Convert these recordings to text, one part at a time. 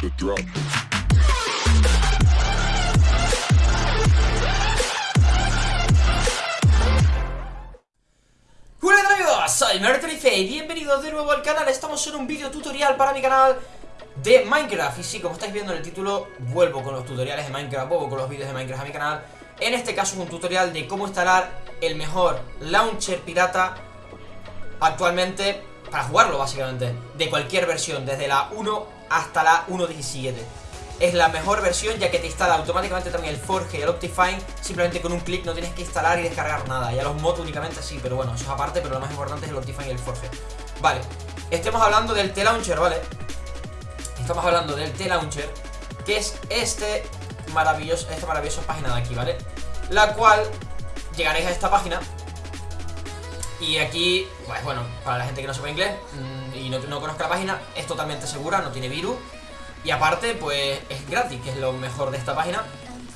the drop. Soy Mertrife y bienvenidos de nuevo al canal. Estamos en un vídeo tutorial para mi canal de Minecraft. Y sí, como estáis viendo en el título, vuelvo con los tutoriales de Minecraft, vuelvo con los vídeos de Minecraft a mi canal. En este caso un tutorial de cómo instalar el mejor launcher pirata actualmente para jugarlo básicamente De cualquier versión, desde la 1 hasta la 1.17 es la mejor versión ya que te instala automáticamente también el Forge y el Optifine Simplemente con un clic no tienes que instalar y descargar nada Ya los mods únicamente sí, pero bueno, eso es aparte Pero lo más importante es el Optifine y el Forge Vale, estemos hablando del T-Launcher, ¿vale? Estamos hablando del T-Launcher Que es este maravilloso, esta maravillosa página de aquí, ¿vale? La cual llegaréis a esta página y aquí, pues bueno, para la gente que no sepa inglés mmm, y no, no conozca la página, es totalmente segura, no tiene virus. Y aparte, pues es gratis, que es lo mejor de esta página.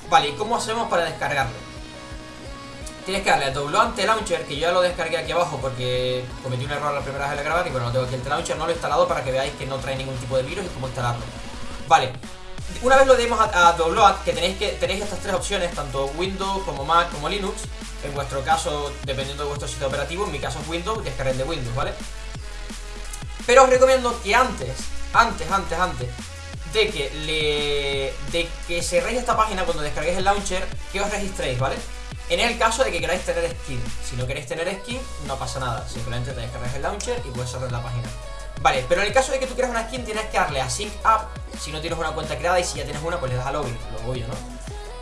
Vale, ¿y cómo hacemos para descargarlo? Tienes que darle a download launcher Que yo ya lo descargué aquí abajo porque cometí un error la primera vez de grabar Y bueno, tengo aquí el launcher, no lo he instalado para que veáis que no trae ningún tipo de virus y cómo instalarlo. Vale, una vez lo demos a, a que tenéis, que tenéis estas tres opciones Tanto Windows como Mac como Linux En vuestro caso, dependiendo de vuestro sistema operativo En mi caso es Windows, descarguen de Windows, ¿vale? Pero os recomiendo que antes, antes, antes, antes de que le de que cerréis esta página cuando descarguéis el launcher, que os registréis, ¿vale? En el caso de que queráis tener skin. Si no queréis tener skin, no pasa nada. Simplemente te descargáis el launcher y puedes cerrar la página. Vale, pero en el caso de que tú quieras una skin, tienes que darle a Sync Up si no tienes una cuenta creada y si ya tienes una, pues le das a login, lo obvio, ¿no?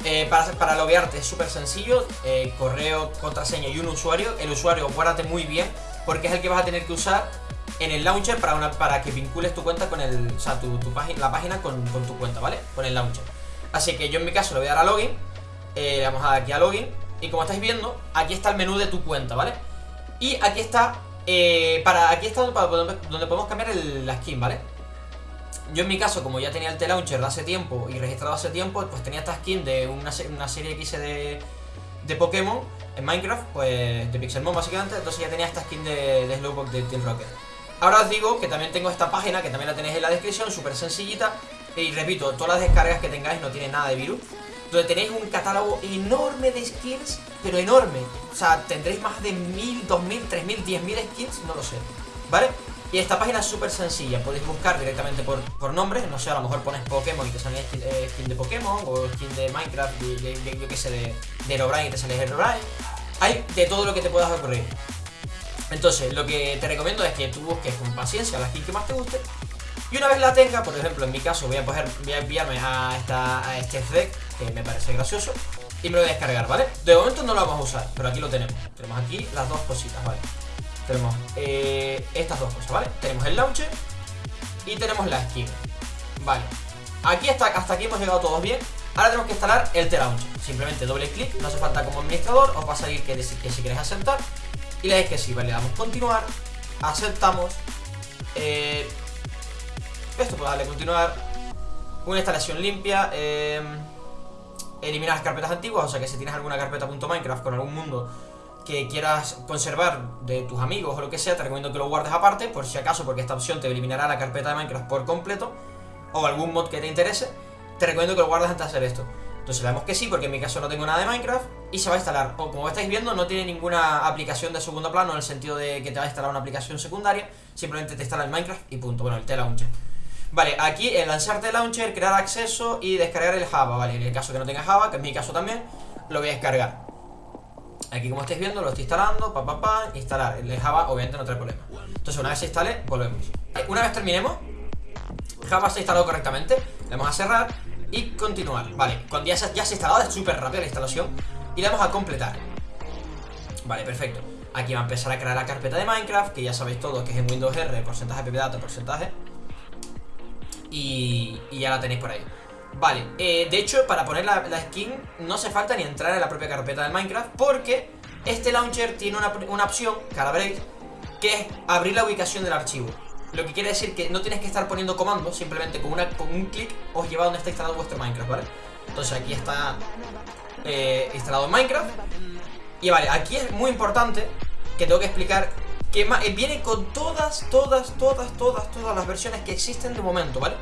Eh, para, para loguearte es súper sencillo, eh, correo, contraseña y un usuario. El usuario, guárdate muy bien, porque es el que vas a tener que usar en el launcher para, una, para que vincules tu cuenta con el, o sea, tu, tu página, la página con, con, tu cuenta, ¿vale? Con el launcher. Así que yo en mi caso le voy a dar a login, eh, le vamos a dar aquí a login, y como estáis viendo, aquí está el menú de tu cuenta, ¿vale? Y aquí está, eh, para, aquí está donde, podemos cambiar la skin, ¿vale? Yo en mi caso, como ya tenía el T-Launcher de hace tiempo y registrado hace tiempo, pues tenía esta skin de una, serie que de Pokémon en Minecraft, pues de Pixelmon básicamente, entonces ya tenía esta skin de, de Slowpoke de Team Rocket. Ahora os digo que también tengo esta página, que también la tenéis en la descripción, súper sencillita Y repito, todas las descargas que tengáis no tienen nada de virus Donde tenéis un catálogo enorme de skins, pero enorme. O sea, tendréis más de 1000, 2000, 3000, 10000 skins, no lo sé ¿Vale? Y esta página es súper sencilla, podéis buscar directamente por, por nombres, no sé, a lo mejor pones Pokémon y te sale skin, eh, skin de Pokémon O skin de Minecraft, de, de, de, yo qué sé, de, de y te sale Herobrine. Hay de todo lo que te puedas ocurrir. Entonces, lo que te recomiendo es que tú busques con paciencia la skin que más te guste y una vez la tenga, por ejemplo, en mi caso voy a, voy a enviarme a, esta, a este deck, que me parece gracioso, y me lo voy a descargar, ¿vale? De momento no lo vamos a usar, pero aquí lo tenemos. Tenemos aquí las dos cositas, ¿vale? Tenemos eh, estas dos cosas, ¿vale? Tenemos el launcher y tenemos la skin, ¿vale? Aquí hasta, hasta aquí hemos llegado todos bien. Ahora tenemos que instalar el T-Launcher. Simplemente doble clic, no hace falta como administrador, os va a salir que, que si queréis aceptar y le dais que sí, vale, le damos continuar Aceptamos eh, Esto puede darle continuar Una instalación limpia eh, Eliminar las carpetas antiguas O sea que si tienes alguna carpeta .minecraft con algún mundo que quieras conservar de tus amigos o lo que sea, te recomiendo que lo guardes aparte, por si acaso, porque esta opción te eliminará la carpeta de Minecraft por completo, o algún mod que te interese, te recomiendo que lo guardes antes de hacer esto. Entonces le damos que sí, porque en mi caso no tengo nada de Minecraft Y se va a instalar, o como estáis viendo no tiene ninguna aplicación de segundo plano En el sentido de que te va a instalar una aplicación secundaria Simplemente te instala el Minecraft y punto, bueno, el T-Launcher Vale, aquí en lanzar T-Launcher, crear acceso y descargar el Java Vale, en el caso que no tenga Java, que es mi caso también Lo voy a descargar. Aquí como estáis viendo lo estoy instalando, pa pa pa, instalar. El Java obviamente no trae problema. Entonces una vez se instale, volvemos. Una vez terminemos Java se ha instalado correctamente Le vamos a cerrar y continuar. Vale, cuando ya se, ya se ha instalado, es súper rápida la instalación Y le vamos a completar. Vale, perfecto. Aquí va a empezar a crear la carpeta de Minecraft Que ya sabéis todos que es en Windows R Porcentaje, ppdata, porcentaje y, ya la tenéis por ahí Vale, eh, de hecho, para poner la, skin No hace falta ni entrar en la propia carpeta del Minecraft Porque este launcher tiene una, una opción, veréis Que es abrir la ubicación del archivo lo que quiere decir que no tienes que estar poniendo comandos, simplemente con, con un clic os lleva a donde está instalado vuestro Minecraft, ¿vale? Entonces aquí está eh, instalado Minecraft. Y vale, aquí es muy importante que tengo que explicar que eh, viene con todas, todas, todas, todas, todas las versiones que existen de momento, ¿vale?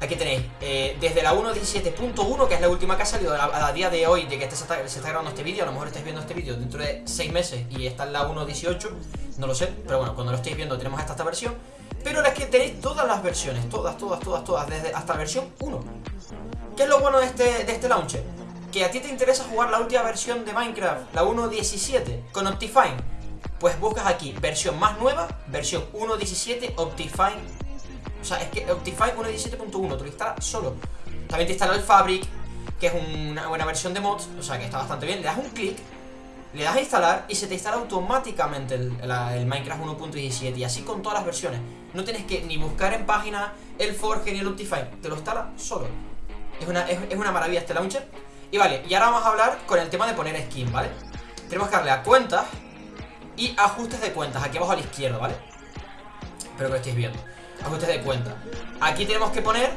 Aquí tenéis, eh, desde la 1.17.1, que es la última que ha salido a, día de hoy, de que este se, está, grabando este vídeo, a lo mejor estáis viendo este vídeo dentro de 6 meses y está en la 1.18, no lo sé, pero bueno, cuando lo estéis viendo tenemos hasta esta versión. Pero es que tenéis todas las versiones, todas, todas, todas, todas, desde hasta la versión 1. ¿Qué es lo bueno de este, de este launcher? Que a ti te interesa jugar la última versión de Minecraft, la 1.17, con Optifine. Pues buscas aquí, versión más nueva, versión 1.17 Optifine o sea, es que Optifine 1.17.1 te lo instala solo. También te instala el Fabric, que es una buena versión de mods, o sea que está bastante bien. Le das un clic, le das a instalar y se te instala automáticamente el, Minecraft 1.17 y así con todas las versiones. No tienes que ni buscar en página el Forge ni el Optifine, te lo instala solo. Es una, es, una maravilla este launcher. Y vale, y ahora vamos a hablar con el tema de poner skin, ¿vale? Tenemos que darle a cuentas y ajustes de cuentas, aquí abajo a la izquierda, ¿vale? Espero que lo estéis viendo ajustes de cuenta. Aquí tenemos que poner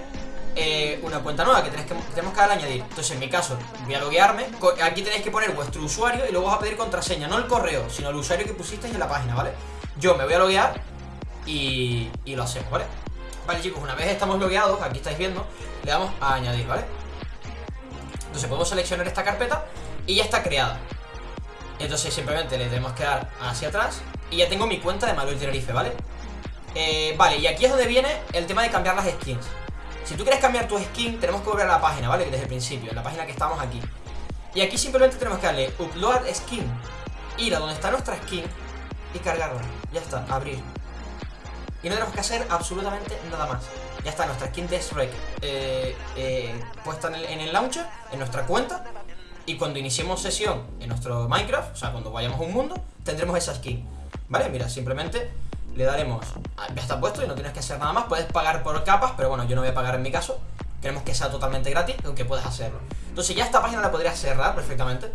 eh, una cuenta nueva que, que tenemos que añadir. Entonces, en mi caso, voy a loguearme. Aquí tenéis que poner vuestro usuario y luego vas a pedir contraseña. No el correo, sino el usuario que pusisteis en la página, ¿vale? Yo me voy a loguear y, y lo hacemos, ¿vale? Vale, chicos, una vez estamos logueados, aquí estáis viendo, le damos a añadir, ¿vale? Entonces podemos seleccionar esta carpeta y ya está creada. Entonces simplemente le tenemos que dar hacia atrás. Y ya tengo mi cuenta de Manuel Tenerife, ¿vale? Eh, vale, y aquí es donde viene el tema de cambiar las skins. Si tú quieres cambiar tu skin, tenemos que volver a la página, ¿vale? Desde el principio, en la página que estamos aquí. Y aquí simplemente tenemos que darle Upload Skin Ir a donde está nuestra skin Y cargarla, ya está, abrir. Y no tenemos que hacer absolutamente nada más. Ya está, nuestra skin de Shrek eh, eh, Puesta en el, en el launcher En nuestra cuenta y cuando iniciemos sesión en nuestro Minecraft, o sea, cuando vayamos a un mundo, tendremos esa skin. ¿Vale? Mira, simplemente le daremos ya está puesto y no tienes que hacer nada más. Puedes pagar por capas, pero bueno, yo no voy a pagar en mi caso. Queremos que sea totalmente gratis, aunque puedes hacerlo. Entonces ya esta página la podrías cerrar perfectamente.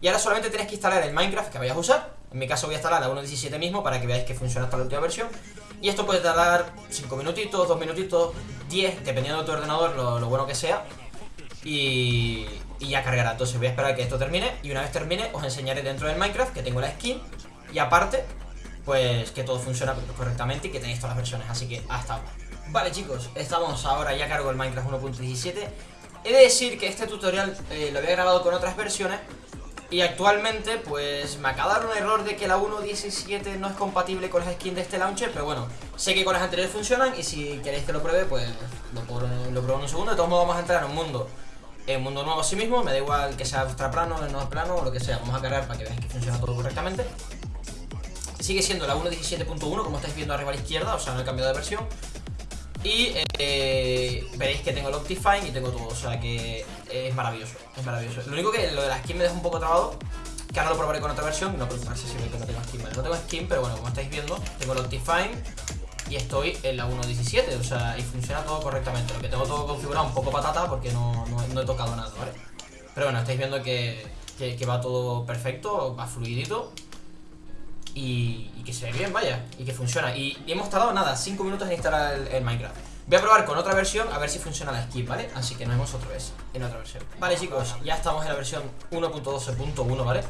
Y ahora solamente tienes que instalar el Minecraft que vayas a usar. En mi caso voy a instalar la 1.17 mismo para que veáis que funciona hasta la última versión. Y esto puede tardar 5 minutitos, 2 minutitos, 10, dependiendo de tu ordenador, lo, bueno que sea. Y, y ya cargará, entonces voy a esperar a que esto termine y una vez termine os enseñaré dentro del Minecraft que tengo la skin y aparte pues que todo funciona correctamente y que tenéis todas las versiones, así que hasta ahora. Vale chicos, estamos ahora ya cargo el Minecraft 1.17 He de decir que este tutorial eh, lo había grabado con otras versiones Y actualmente pues me acaba de dar un error de que la 1.17 no es compatible con las skins de este launcher Pero bueno, sé que con las anteriores funcionan y si queréis que lo pruebe pues lo, pruebo, en un segundo. De todos modos vamos a entrar en un mundo un mundo nuevo a sí mismo, me da igual que sea plano, no plano o lo que sea Vamos a cargar para que veáis que funciona todo correctamente. Sigue siendo la 1.17.1 como estáis viendo arriba a la izquierda, o sea, no he cambiado de versión. Y eh, veréis que tengo el Optifine y tengo todo, o sea que es maravilloso, es maravilloso. Lo único que lo de la skin me deja un poco trabado que ahora lo probaré con otra versión, no preocuparse si que no tengo skin, No tengo skin, pero bueno, como estáis viendo, tengo el Optifine y estoy en la 1.17, o sea, y funciona todo correctamente Lo que tengo todo configurado un poco patata porque no, no, he tocado nada, ¿vale? Pero bueno, estáis viendo que, que, va todo perfecto, va fluidito y, que se ve bien, vaya, y que funciona. Y, hemos tardado nada, 5 minutos en instalar el, Minecraft. Voy a probar con otra versión a ver si funciona la skip, ¿vale? Así que nos vemos otra vez en otra versión. Vale, chicos, ya estamos en la versión 1.12.1, ¿vale?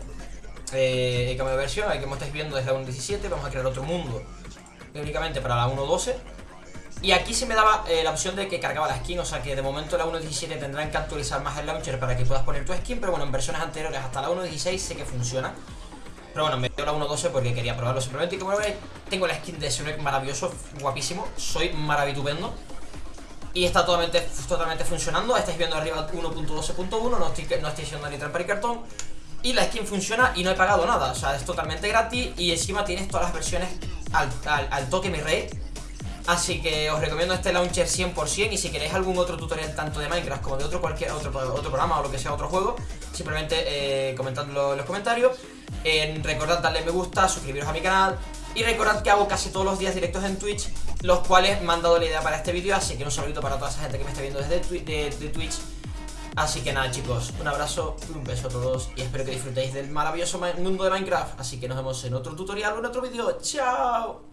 Eh, he cambiado de versión, aquí como estáis viendo desde la 1.17 vamos a crear otro mundo únicamente para la 1.12 y aquí se me daba eh, la opción de que cargaba la skin, o sea que de momento la 1.17 tendrán que actualizar más el launcher para que puedas poner tu skin, pero bueno, en versiones anteriores hasta la 1.16 sé que funciona. Pero bueno, me dio la 1.12 porque quería probarlo simplemente Y como veis, tengo la skin de Sonic maravilloso, guapísimo Soy maravitubendo y está totalmente, totalmente funcionando Estáis viendo arriba 1.12.1 No estoy, no estoy haciendo ni trampa ni cartón. Y la skin funciona y no he pagado nada O sea, es totalmente gratis Y encima tienes todas las versiones al, al, toque mi rey Así que os recomiendo este launcher 100% Y si queréis algún otro tutorial tanto de Minecraft como de otro cualquier otro, otro programa o lo que sea otro juego Simplemente eh, comentadlo en los comentarios. Recordad darle me gusta, suscribiros a mi canal y recordad que hago casi todos los días directos en Twitch Los cuales me han dado la idea para este vídeo Así que un saludito para toda esa gente que me está viendo desde de, Twitch Así que nada chicos, un abrazo un beso a todos Y espero que disfrutéis del maravilloso mundo de Minecraft Así que nos vemos en otro tutorial o en otro vídeo ¡Chao!